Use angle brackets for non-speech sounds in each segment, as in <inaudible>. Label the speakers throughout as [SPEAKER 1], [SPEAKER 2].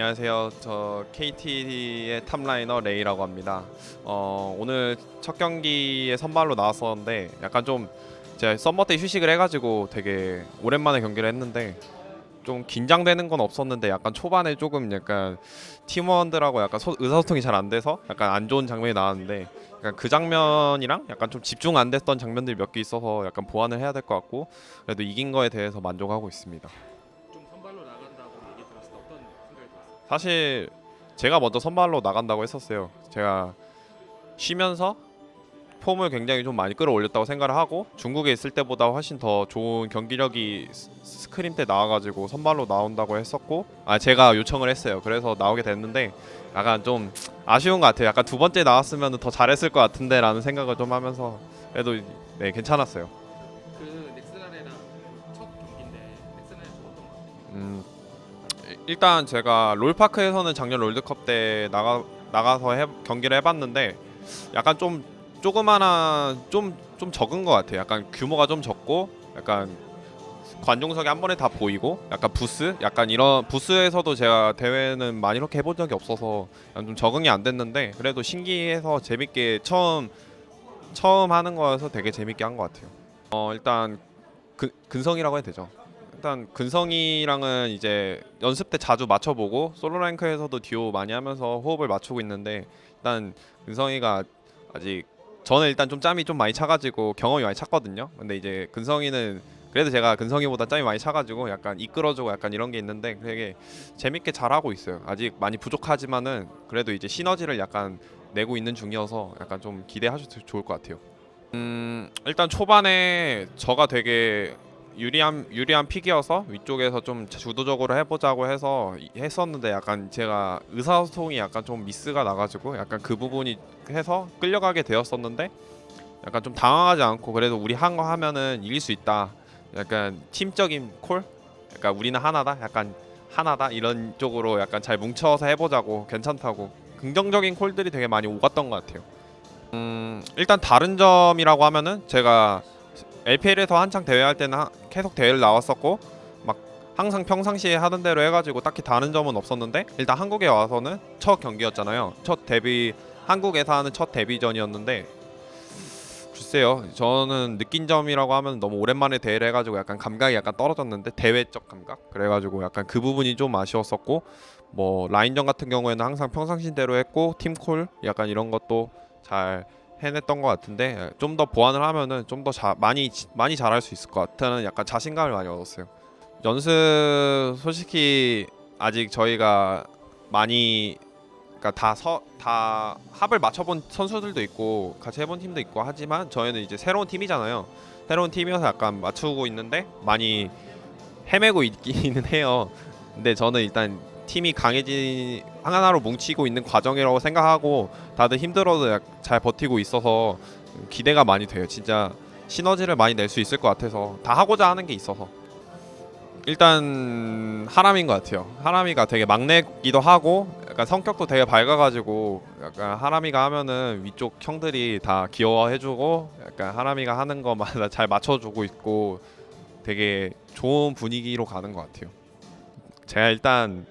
[SPEAKER 1] 안녕하세요. 저 KT의 top laner 레이라고 합니다. 어, 오늘 첫 경기에 선발로 나왔었는데 약간 좀 제가 summer 때 휴식을 해가지고 되게 오랜만에 경기를 했는데 좀 긴장되는 건 없었는데 약간 초반에 조금 약간 팀원들하고 약간 소- 의사소통이 잘 안 돼서 약간 안 좋은 장면이 나왔는데 약간 그 장면이랑 약간 좀 집중 안 됐던 장면들이 몇 개 있어서 약간 보완을 해야 될 것 같고 그래도 이긴 거에 대해서 만족하고 있습니다. 사실 제가 먼저 선발로 나간다고 했었어요. 제가 쉬면서 폼을 굉장히 좀 많이 끌어올렸다고 생각을 하고 중국에 있을 때보다 훨씬 더 좋은 경기력이 스- 스크림 때 나와가지고 선발로 나온다고 했었고 아 제가 요청을 했어요. 그래서 나오게 됐는데 약간 좀 아쉬운 것 같아요. 약간 두 번째 나왔으면 더 잘했을 것 같은데 라는 생각을 좀 하면서 그래도 네 괜찮았어요.
[SPEAKER 2] 그 넥슨아레나 첫 경기인데 넥슨아레나 어떤 것 같아요?
[SPEAKER 1] 음, 일- 일단 제가 롤파크에서는 작년 롤드컵 때 나가 나가서 해, 경기를 해봤는데 약간 좀 조그마한 좀 좀 적은 것 같아요. 약간 규모가 좀 적고 약간 관중석이 한 번에 다 보이고 약간 부스 약간 이런 부스에서도 제가 대회는 많이 이렇게 해본 적이 없어서 좀 적응이 안 됐는데 그래도 신기해서 재밌게 처음 처음 하는 거여서 되게 재밌게 한 것 같아요. 어 일단 근, 근성이라고 해야 되죠. 일단 근성이랑은 이제 연습 때 자주 맞춰보고 솔로 랭크에서도 듀오 많이 하면서 호흡을 맞추고 있는데 일단 근성이가 아직 저는 일단 좀 짬이 좀 많이 차가지고 경험이 많이 찼거든요. 근데 이제 근성이는 그래도 제가 근성이보다 짬이 많이 차가지고 약간 이끌어주고 약간 이런 게 있는데 되게 재밌게 잘하고 있어요. 아직 많이 부족하지만은 그래도 이제 시너지를 약간 내고 있는 중이어서 약간 좀 기대하셔도 좋을 것 같아요. 음 일단 초반에 저가 되게 유리한 유리한 픽이어서 위쪽에서 좀 주도적으로 해보자고 해서 이- 했었는데 약간 제가 의사소통이 약간 좀 미스가 나가지고 약간 그 부분이 해서 끌려가게 되었었는데 약간 좀 당황하지 않고 그래도 우리 한 거 하면은 이길 수 있다. 약간 팀적인 콜, 약간 우리는 하나다. 약간 하나다 이런 쪽으로 약간 잘 뭉쳐서 해보자고 괜찮다고 긍정적인 콜들이 되게 많이 오갔던 것 같아요. 음 일단 다른 점이라고 하면은 제가 LPL에서 한창 대회할 때는 하- 계속 대회를 나왔었고 막 항상 평상시에 하던 대로 해가지고 딱히 다른 점은 없었는데 일단 한국에 와서는 첫 경기였잖아요. 첫 데뷔 한국에서 하는 첫 데뷔전이었는데 글쎄요. 저는 느낀 점이라고 하면 너무 오랜만에 대회를 해가지고 약간 감각이 약간 떨어졌는데 대회적 감각? 그래가지고 약간 그 부분이 좀 아쉬웠었고 뭐 라인전 같은 경우에는 항상 평상시대로 했고 팀콜? 약간 이런 것도 잘 해냈던 것 같은데 좀 더 보완을 하면은 좀 더 많이 많이 잘할 수 있을 것 같다는 약간 자신감을 많이 얻었어요. 연습 솔직히 아직 저희가 많이 그러니까 다서 다 합을 맞춰본 선수들도 있고 같이 해본 팀도 있고 하지만 저희는 이제 새로운 팀이잖아요. 새로운 팀이어서 약간 맞추고 있는데 많이 헤매고 있기는 <laughs> 해요. 근데 저는 일단 팀이 강해진 하나로 뭉치고 있는 과정이라고 생각하고 다들 힘들어도 약- 잘 버티고 있어서 기대가 많이 돼요. 진짜 시너지를 많이 낼 수 있을 것 같아서 다 하고자 하는 게 있어서 일단 하람인 것 같아요. 하람이가 되게 막내기도 하고 약간 성격도 되게 밝아가지고 약간 하람이가 하면은 위쪽 형들이 다 귀여워해주고 약간 하람이가 하는 거마다 잘 맞춰주고 있고 되게 좋은 분위기로 가는 것 같아요. 제가 일단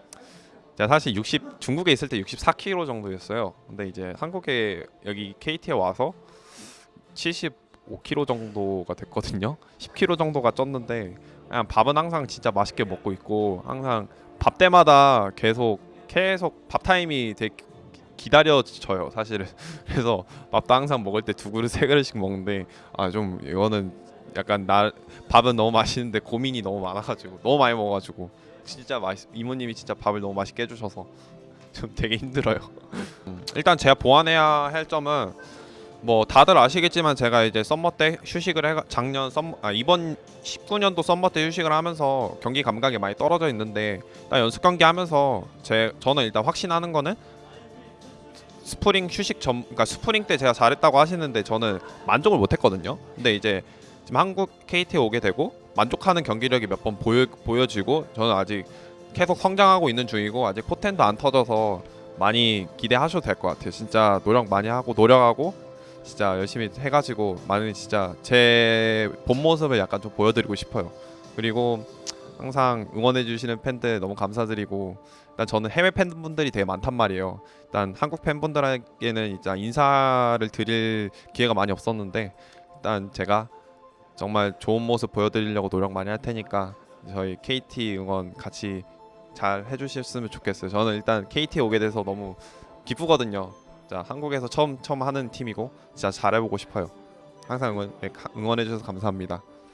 [SPEAKER 1] 제가 사실 60 중국에 있을 때 64kg 정도였어요. 근데 이제 한국에 여기 KT에 와서 75kg 정도가 됐거든요. 10kg 정도가 쪘는데 그냥 밥은 항상 진짜 맛있게 먹고 있고 항상 밥 때마다 계속 계속 밥 타임이 되게 기다려져요 사실은 <laughs> 그래서 밥도 항상 먹을 때 두 그릇 세 그릇씩 먹는데 아 좀 이거는 약간 나 밥은 너무 맛있는데 고민이 너무 많아가지고 너무 많이 먹어가지고 진짜 맛있 이모님이 진짜 밥을 너무 맛있게 해주셔서 좀 되게 힘들어요 <laughs> 음, 일단 제가 보완해야 할 점은 뭐 다들 아시겠지만 제가 이제 summer 때 휴식을 해 작년 썸 아, 이번 19년도 summer 때 휴식을 하면서 경기 감각이 많이 떨어져 있는데 딱 연습 경기 하면서 제 저는 일단 확신하는 거는 스프링 휴식 전 그러니까 스프링 때 제가 잘했다고 하시는데 저는 만족을 못 했거든요. 근데 이제 지금 한국 KT에 오게 되고 만족하는 경기력이 몇 번 보여 보여지고 저는 아직 계속 성장하고 있는 중이고 아직 포텐도 안 터져서 많이 기대하셔도 될 것 같아요. 진짜 노력 많이 하고 노력하고 진짜 열심히 해가지고 많은 진짜 제 본 모습을 약간 좀 보여드리고 싶어요. 그리고 항상 응원해 주시는 팬들 너무 감사드리고 일단 저는 해외 팬분들이 되게 많단 말이에요. 일단 한국 팬분들에게는 인사를 드릴 기회가 많이 없었는데 일단 제가 정말 좋은 모습 보여드리려고 노력 많이 할 테니까 저희 KT 응원 같이 잘 해주셨으면 좋겠어요. 저는 일단 KT 에 오게 돼서 너무 기쁘거든요. 자 한국에서 처음 처음 하는 팀이고 진짜 잘해보고 싶어요. 항상 응원 예, 가- 응원해 주셔서 감사합니다.